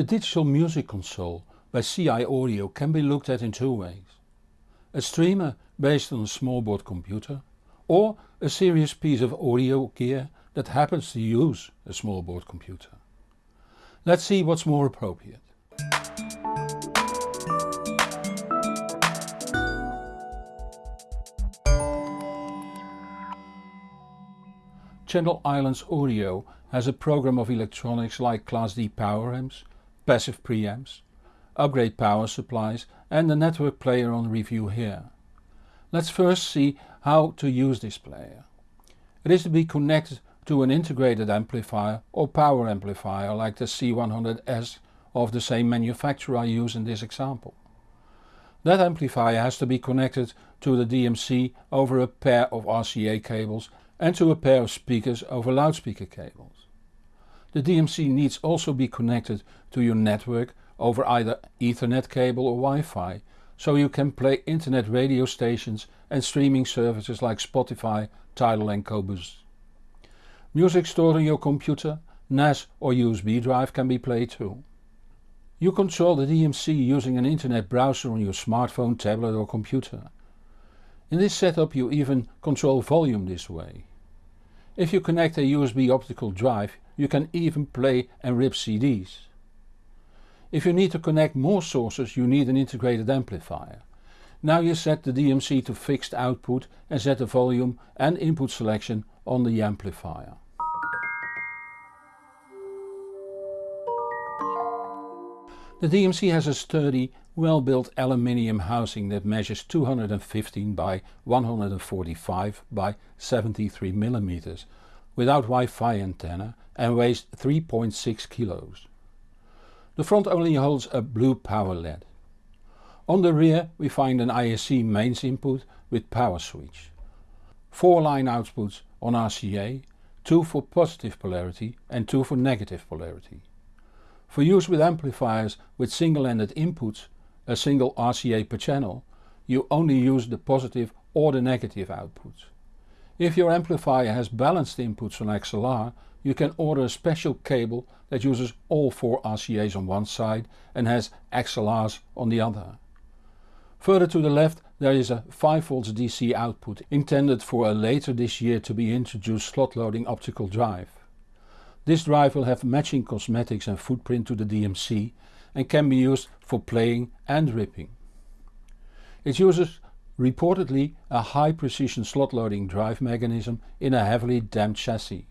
The digital music console by CI Audio can be looked at in two ways. A streamer based on a small board computer or a serious piece of audio gear that happens to use a small board computer. Let's see what's more appropriate. Channel Islands Audio has a program of electronics like Class D power amps, passive preamps, upgrade power supplies and the network player on review here. Let's first see how to use this player. It is to be connected to an integrated amplifier or power amplifier like the C100S of the same manufacturer I use in this example. That amplifier has to be connected to the DMC over a pair of RCA cables and to a pair of speakers over loudspeaker cables. The DMC needs also be connected to your network over either Ethernet cable or Wi-Fi so you can play internet radio stations and streaming services like Spotify, Tidal and Qobuz. Music stored on your computer, NAS or USB drive can be played too. You control the DMC using an internet browser on your smartphone, tablet or computer. In this setup you even control volume this way. If you connect a USB optical drive you can even play and rip CDs. If you need to connect more sources you need an integrated amplifier. Now you set the DMC to fixed output and set the volume and input selection on the amplifier. The DMC has a sturdy, well-built aluminium housing that measures 215 by 145 by 73 mm without Wi-Fi antenna and weighs 3.6 kilos. The front only holds a blue power LED. On the rear we find an IEC mains input with power switch. Four line outputs on RCA, two for positive polarity and two for negative polarity. For use with amplifiers with single-ended inputs, a single RCA per channel, you only use the positive or the negative outputs. If your amplifier has balanced inputs on XLR, you can order a special cable that uses all four RCAs on one side and has XLRs on the other. Further to the left there is a 5V DC output intended for a later this year to be introduced slot loading optical drive. This drive will have matching cosmetics and footprint to the DMC and can be used for playing and ripping. It uses reportedly a high precision slot loading drive mechanism in a heavily damped chassis.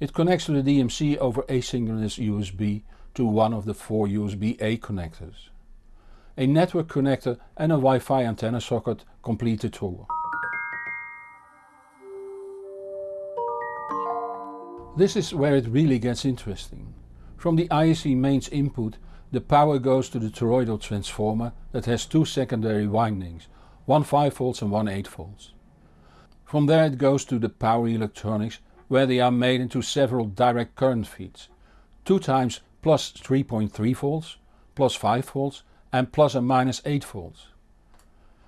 It connects to the DMC over asynchronous USB to one of the four USB-A connectors. A network connector and a Wi-Fi antenna socket complete the tour. This is where it really gets interesting. From the IEC mains input the power goes to the toroidal transformer that has two secondary windings, one 5V and one 8V. From there it goes to the power electronics where they are made into several direct current feeds, 2 times plus 3.3V, plus 5V and plus and minus 8V.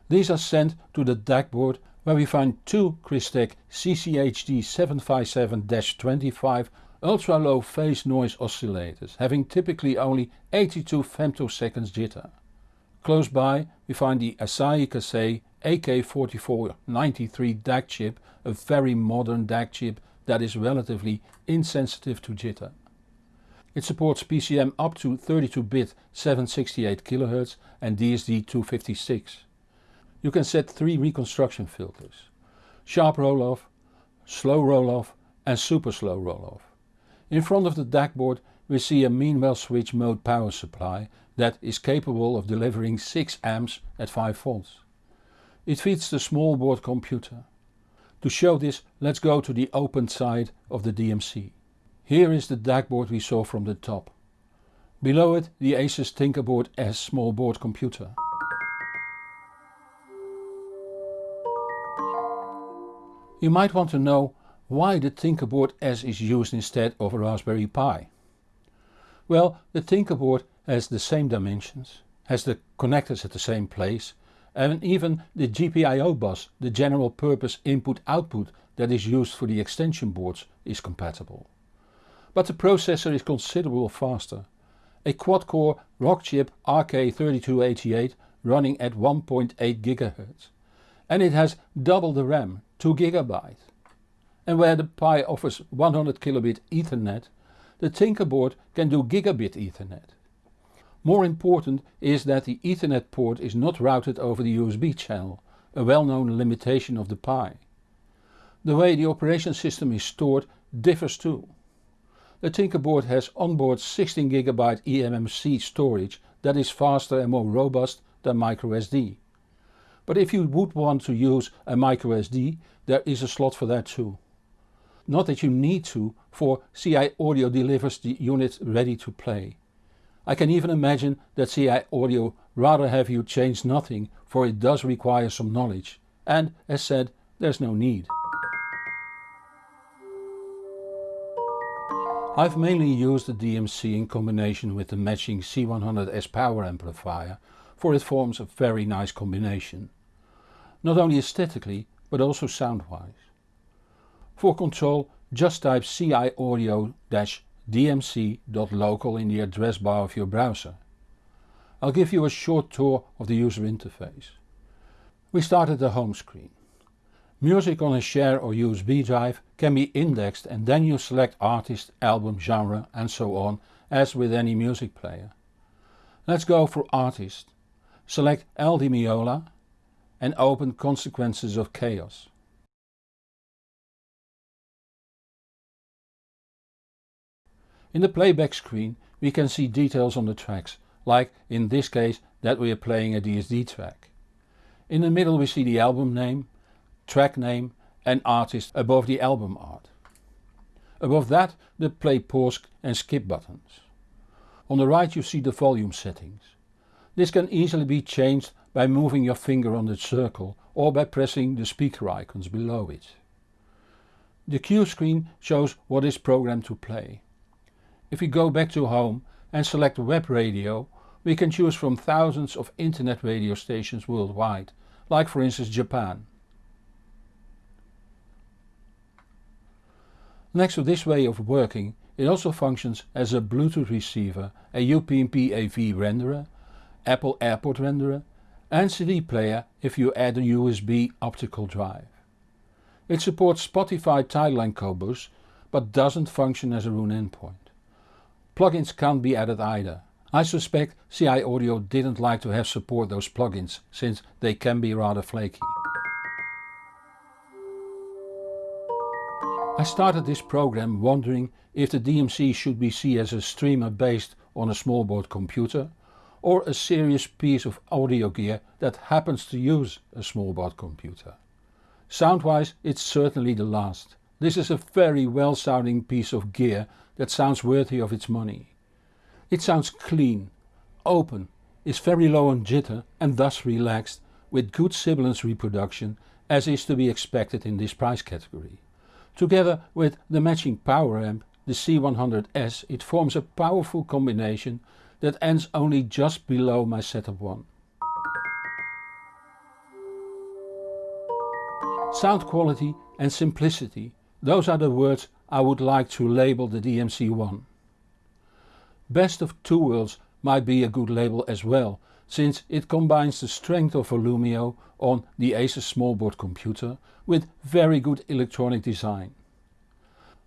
These are sent to the DAC board where we find two Crystek CCHD 757-25 ultra low phase noise oscillators having typically only 82 femtoseconds jitter. Close by we find the Asahi Kasei AK4493 DAC chip, a very modern DAC chip that is relatively insensitive to jitter. It supports PCM up to 32-bit 768 kHz and DSD 256. You can set three reconstruction filters. Sharp roll-off, slow roll-off and super slow roll-off. In front of the DAC board we see a Meanwell switch mode power supply that is capable of delivering 6 amps at 5 volts. It feeds the small board computer. To show this let's go to the open side of the DMC. Here is the DAC board we saw from the top. Below it the Asus Tinkerboard S small board computer. You might want to know why the Tinkerboard S is used instead of a Raspberry Pi. Well, the Tinkerboard has the same dimensions, has the connectors at the same place and even the GPIO bus, the general purpose input output that is used for the extension boards is compatible. But the processor is considerably faster a quad-core Rockchip RK3288 running at 1.8 GHz. And it has double the RAM, 2 GB. And where the Pi offers 100 kilobit Ethernet, the Tinkerboard can do gigabit Ethernet. More important is that the Ethernet port is not routed over the USB channel, a well-known limitation of the Pi. The way the operation system is stored differs too. The Tinkerboard has onboard 16GB eMMC storage that is faster and more robust than microSD. But if you would want to use a microSD there is a slot for that too. Not that you need to, for CI Audio delivers the unit ready to play. I can even imagine that CI Audio rather have you change nothing for it does require some knowledge and as said there's no need. I've mainly used the DMC in combination with the matching C100S power amplifier for it forms a very nice combination. Not only aesthetically but also sound wise. For control just type ci audio-dmc.local in the address bar of your browser. I'll give you a short tour of the user interface. We start at the home screen. Music on a share or USB drive can be indexed and then you select artist, album, genre and so on as with any music player. Let's go for artist. Select Al Di Meola and open Consequences of Chaos. In the playback screen we can see details on the tracks, like in this case that we are playing a DSD track. In the middle we see the album name, track name and artist above the album art. Above that the play pause and skip buttons. On the right you see the volume settings. This can easily be changed by moving your finger on the circle or by pressing the speaker icons below it. The queue screen shows what is programmed to play. If we go back to home and select web radio we can choose from thousands of internet radio stations worldwide, like for instance Japan. Next to this way of working it also functions as a Bluetooth receiver, a UPnP AV renderer, Apple AirPlay renderer and CD player if you add a USB optical drive. It supports Spotify Tidal and Qobuz but doesn't function as a Roon endpoint. Plugins can't be added either. I suspect CI Audio didn't like to have support those plugins since they can be rather flaky. I started this program wondering if the DMC should be seen as a streamer based on a small board computer or a serious piece of audio gear that happens to use a small board computer. Soundwise it's certainly the last. This is a very well sounding piece of gear that sounds worthy of its money. It sounds clean, open, is very low on jitter and thus relaxed with good sibilance reproduction as is to be expected in this price category. Together with the matching power amp, the C100S, it forms a powerful combination that ends only just below my setup 1. Sound quality and simplicity those are the words I would like to label the DMC-1. Best of two worlds might be a good label as well, since it combines the strength of Volumio on the Asus smallboard computer with very good electronic design.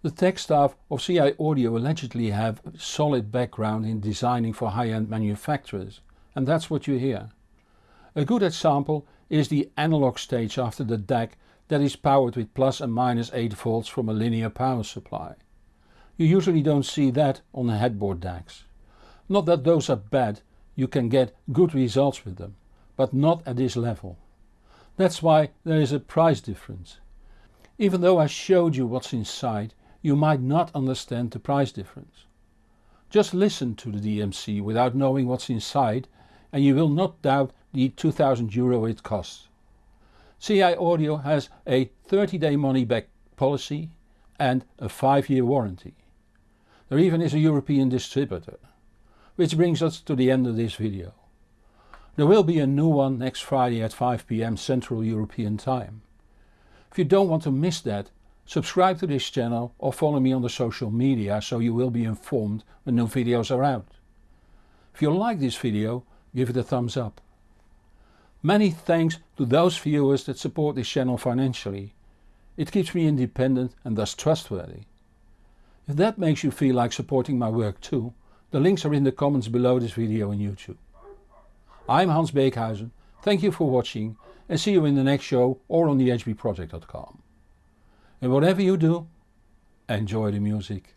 The tech staff of CI Audio allegedly have a solid background in designing for high-end manufacturers and that's what you hear. A good example is the analog stage after the DAC that is powered with plus and minus 8 volts from a linear power supply. You usually don't see that on the headboard DACs. Not that those are bad, you can get good results with them, but not at this level. That's why there is a price difference. Even though I showed you what's inside, you might not understand the price difference. Just listen to the DMC without knowing what's inside and you will not doubt the 2000 euro it costs. CI Audio has a 30 day money back policy and a 5 year warranty. There even is a European distributor. Which brings us to the end of this video. There will be a new one next Friday at 5pm Central European time. If you don't want to miss that, subscribe to this channel or follow me on the social media so you will be informed when new videos are out. If you like this video give it a thumbs up. Many thanks to those viewers that support this channel financially. It keeps me independent and thus trustworthy. If that makes you feel like supporting my work too, the links are in the comments below this video on YouTube. I'm Hans Beekhuizen, thank you for watching and see you in the next show or on thehbproject.com. And whatever you do, enjoy the music.